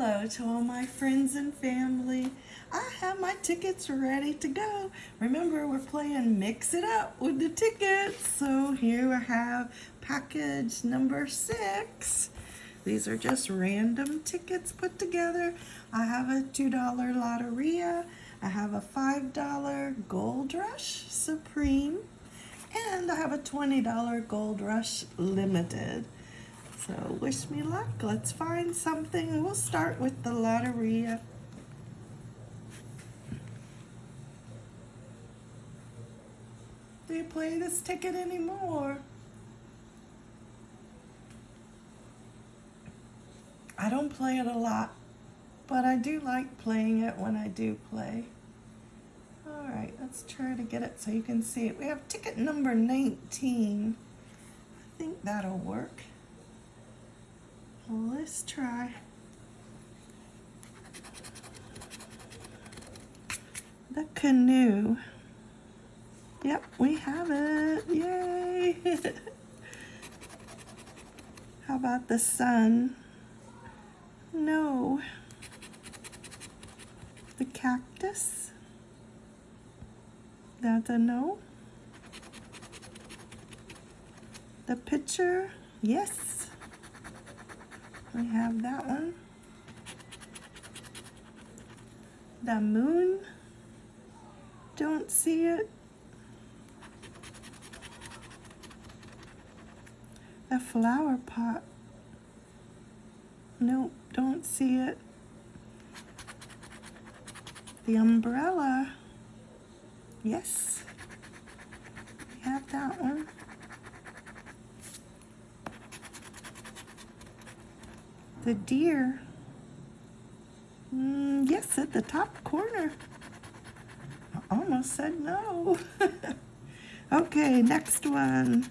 hello to all my friends and family. I have my tickets ready to go. Remember, we're playing Mix It Up with the tickets. So here I have package number six. These are just random tickets put together. I have a $2 Loteria. I have a $5 Gold Rush Supreme. And I have a $20 Gold Rush Limited. So wish me luck. Let's find something. We'll start with the Loteria. Do you play this ticket anymore? I don't play it a lot, but I do like playing it when I do play. All right, let's try to get it so you can see it. We have ticket number 19. I think that'll work. Let's try. The canoe. Yep, we have it. Yay! How about the sun? No. The cactus? That's a no. The pitcher? Yes. We have that one. The moon. Don't see it. The flower pot. Nope, don't see it. The umbrella. Yes. We have that one. The deer. Mm, yes, at the top corner. I almost said no. okay, next one.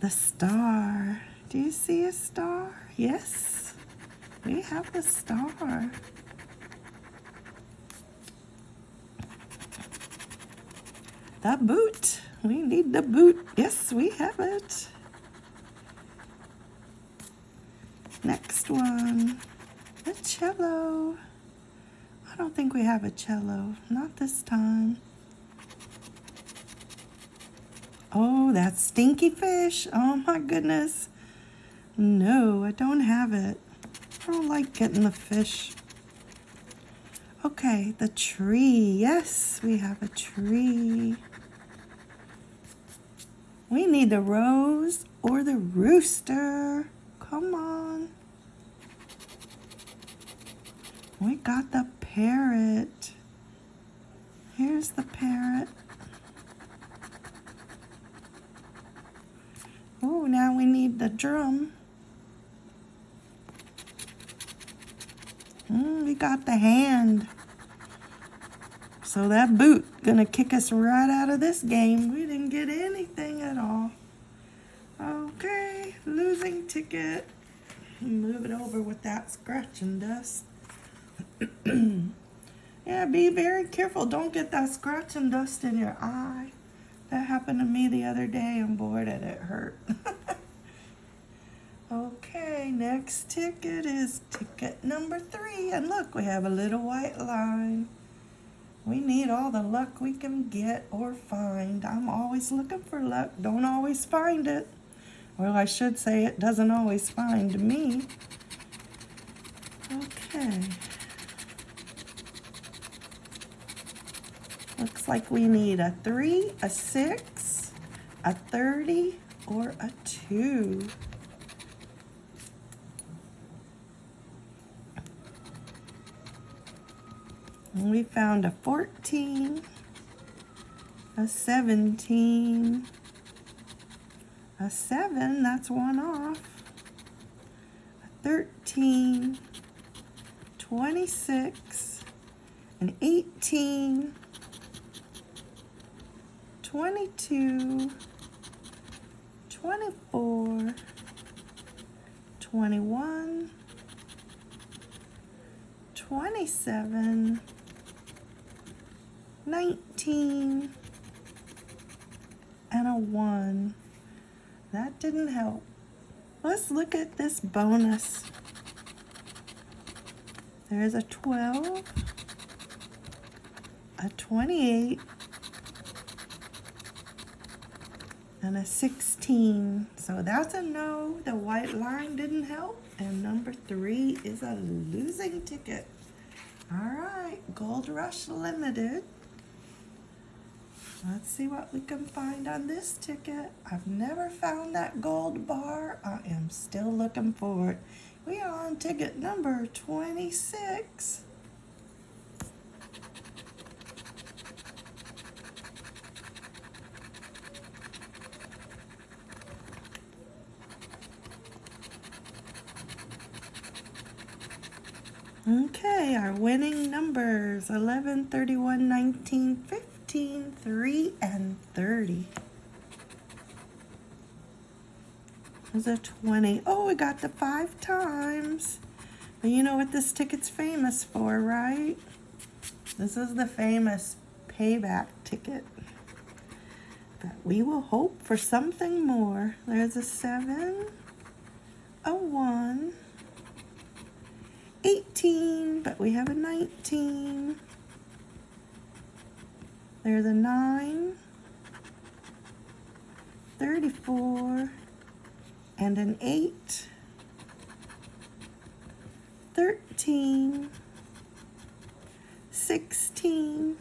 The star. Do you see a star? Yes, we have the star. The boot. We need the boot. Yes, we have it. Next one, the cello. I don't think we have a cello, not this time. Oh, that stinky fish. Oh my goodness. No, I don't have it. I don't like getting the fish. Okay, the tree. Yes, we have a tree. We need the rose or the rooster. Come on. We got the parrot. Here's the parrot. Oh, now we need the drum. Mm, we got the hand. So that boot gonna kick us right out of this game. We didn't get anything at all. Ticket. Move it over with that scratch and dust. yeah, be very careful. Don't get that scratching dust in your eye. That happened to me the other day and boy did it hurt. okay, next ticket is ticket number three. And look, we have a little white line. We need all the luck we can get or find. I'm always looking for luck. Don't always find it. Well, I should say it doesn't always find me. Okay. Looks like we need a 3, a 6, a 30, or a 2. And we found a 14, a 17, a 7, that's one off, a 13, 26, an 18, 22, 24, 21, 27, 19, and a 1. That didn't help. Let's look at this bonus. There's a 12, a 28, and a 16. So that's a no. The white line didn't help. And number three is a losing ticket. All right, Gold Rush Limited. Let's see what we can find on this ticket. I've never found that gold bar. I am still looking for it. We are on ticket number 26. Okay, our winning numbers 11, 31, 19, 15, 3, and 30. There's a 20. Oh, we got the five times. But you know what this ticket's famous for, right? This is the famous payback ticket. But we will hope for something more. There's a 7, a 1, 18, but we have a 19. There's a 9, 34, and an 8, 13, 16,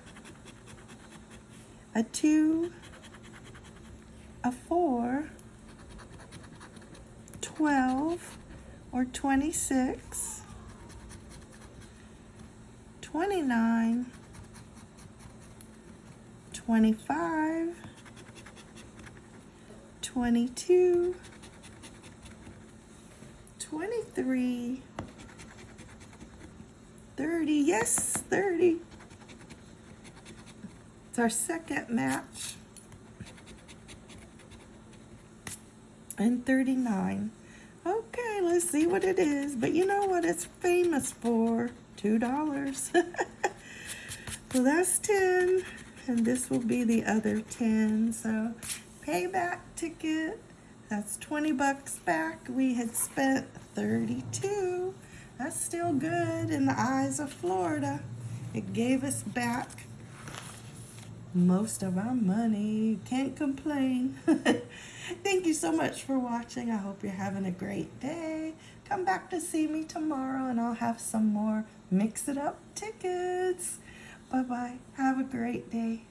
a 2, a 4, 12, or 26, 29, 25, 22, 23, 30, yes, 30. It's our second match. And 39. Okay, let's see what it is. But you know what it's famous for? $2. so that's 10 and this will be the other 10. So payback ticket, that's 20 bucks back. We had spent 32. That's still good in the eyes of Florida. It gave us back most of our money. Can't complain. Thank you so much for watching. I hope you're having a great day. Come back to see me tomorrow and I'll have some more Mix It Up tickets. Bye-bye. Have a great day.